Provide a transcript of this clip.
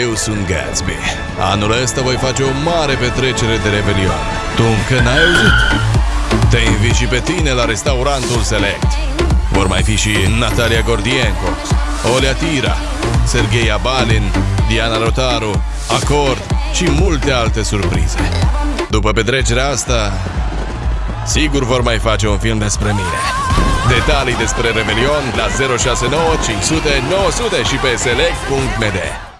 Eu sunt Gatsby. Anul ăsta voi face o mare petrecere de Revelion. Tu încă n-ai auzit? Te invit și pe tine la restaurantul Select. Vor mai fi și Natalia Gordienko, Olea Tira, Sergei Abalin, Diana Rotaru, Acord și multe alte surprize. După petrecerea asta, sigur vor mai face un film despre mine. Detalii despre Revelion la 069 500 900 și pe select.md